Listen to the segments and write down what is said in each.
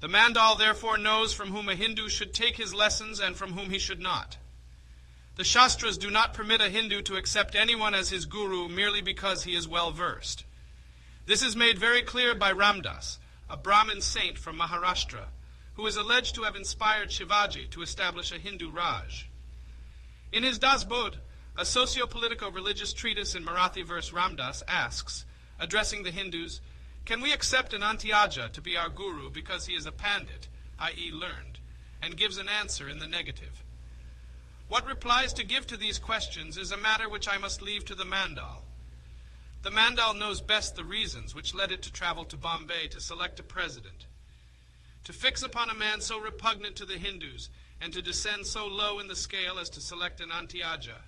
The Mandal therefore knows from whom a Hindu should take his lessons and from whom he should not. The Shastras do not permit a Hindu to accept anyone as his guru merely because he is well versed. This is made very clear by Ramdas, a Brahmin saint from Maharashtra, who is alleged to have inspired Shivaji to establish a Hindu Raj. In his Das Bodh, a socio-political religious treatise in Marathi verse Ramdas asks, addressing the Hindus, can we accept an Antyaja to be our guru because he is a pandit, i.e. learned, and gives an answer in the negative? What replies to give to these questions is a matter which I must leave to the Mandal. The Mandal knows best the reasons which led it to travel to Bombay to select a president. To fix upon a man so repugnant to the Hindus and to descend so low in the scale as to select an Antyaja,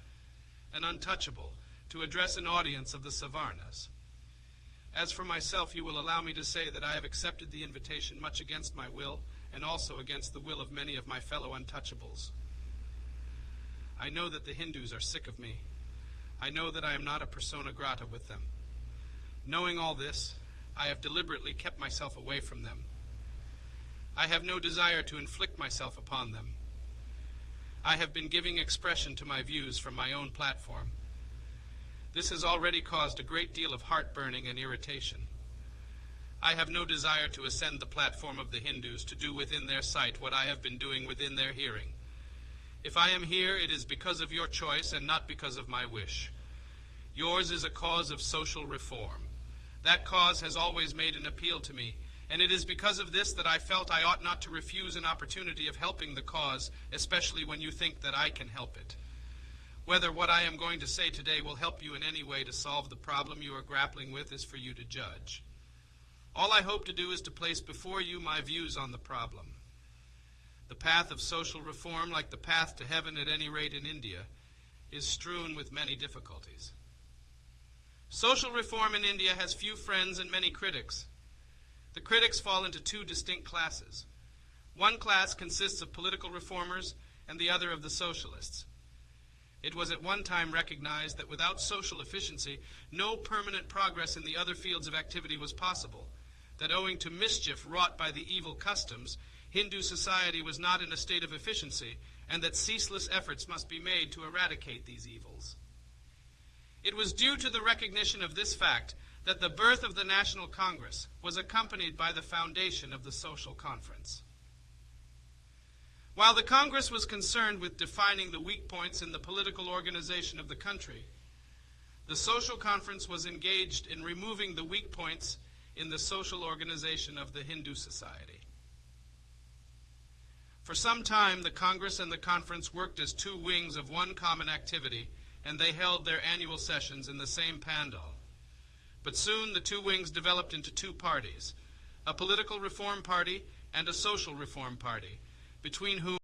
an untouchable, to address an audience of the Savarnas. As for myself, you will allow me to say that I have accepted the invitation much against my will and also against the will of many of my fellow untouchables. I know that the Hindus are sick of me. I know that I am not a persona grata with them. Knowing all this, I have deliberately kept myself away from them. I have no desire to inflict myself upon them. I have been giving expression to my views from my own platform. This has already caused a great deal of heartburning and irritation. I have no desire to ascend the platform of the Hindus to do within their sight what I have been doing within their hearing. If I am here, it is because of your choice and not because of my wish. Yours is a cause of social reform. That cause has always made an appeal to me, and it is because of this that I felt I ought not to refuse an opportunity of helping the cause, especially when you think that I can help it. Whether what I am going to say today will help you in any way to solve the problem you are grappling with is for you to judge. All I hope to do is to place before you my views on the problem. The path of social reform, like the path to heaven at any rate in India, is strewn with many difficulties. Social reform in India has few friends and many critics. The critics fall into two distinct classes. One class consists of political reformers and the other of the socialists. It was at one time recognized that without social efficiency, no permanent progress in the other fields of activity was possible, that owing to mischief wrought by the evil customs, Hindu society was not in a state of efficiency, and that ceaseless efforts must be made to eradicate these evils. It was due to the recognition of this fact that the birth of the National Congress was accompanied by the foundation of the Social Conference. While the Congress was concerned with defining the weak points in the political organization of the country, the Social Conference was engaged in removing the weak points in the social organization of the Hindu society. For some time, the Congress and the Conference worked as two wings of one common activity, and they held their annual sessions in the same pandal. But soon the two wings developed into two parties a political reform party and a social reform party, between whom